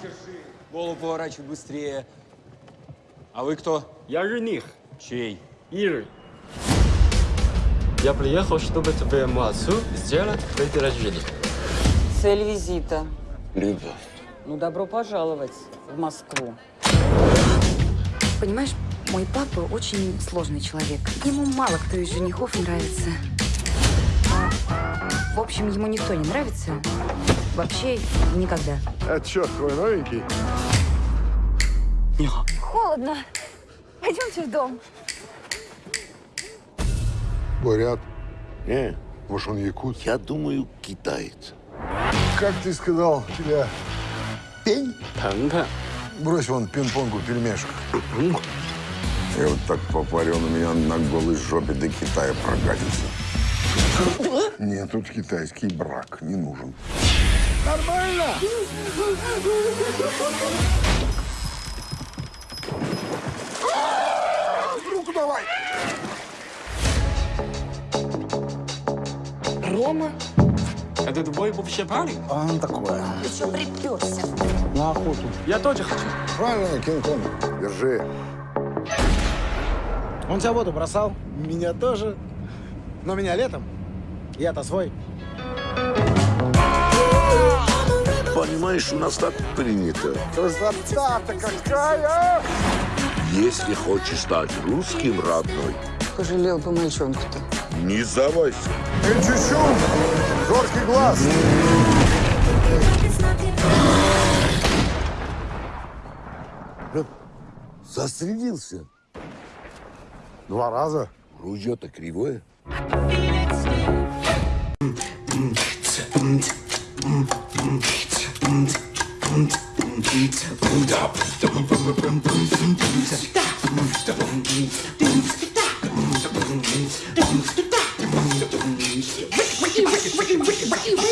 держи. Голову поворачивай быстрее. А вы кто? Я жених, Чей? Иры. Я приехал, чтобы твоему отцу сделать предложение. Цель визита. Любовь. Ну, добро пожаловать в Москву. Понимаешь, мой папа очень сложный человек. Ему мало кто из женихов нравится. В общем, ему никто не нравится. Вообще, никогда. Это что, твой новенький? Холодно. Пойдемте в дом. Бурят. Не, Может, он якут? я думаю, китаец. Как ты сказал, тебя пень? 谈判，Брось вон пинг-понгу пельмешек. И вот так попарил на меня на голой жопе до Китая прокатится. Нет, тут китайский брак не нужен. Нормально! Руку давай! Рома? это твой вообще парень? А он такое. Ты что приперся? На охоту. Я тоже хочу. Правильно, Кинг-Конг. Держи. Он тебя воду бросал, меня тоже. Но меня летом. Я-то свой. Понимаешь, у нас так принято. Красота-то какая! Если хочешь стать русским, родной, Пожалел бы мальчонку-то. не сдавайся. Эй, чучу! Зоркий глаз! Застрелился. Два раза. Ружье-то кривое. Ricky, Ricky, Ricky, Ricky, Ricky, Ricky.